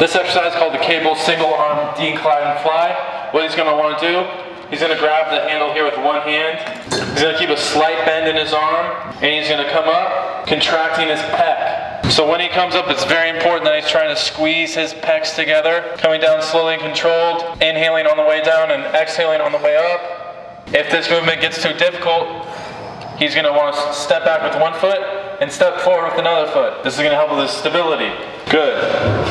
This exercise is called the cable single arm decline fly. What he's gonna wanna do, he's gonna grab the handle here with one hand. He's gonna keep a slight bend in his arm, and he's gonna come up, contracting his pec. So when he comes up, it's very important that he's trying to squeeze his pecs together, coming down slowly and controlled, inhaling on the way down and exhaling on the way up. If this movement gets too difficult, he's gonna wanna step back with one foot and step forward with another foot. This is gonna help with his stability. Good.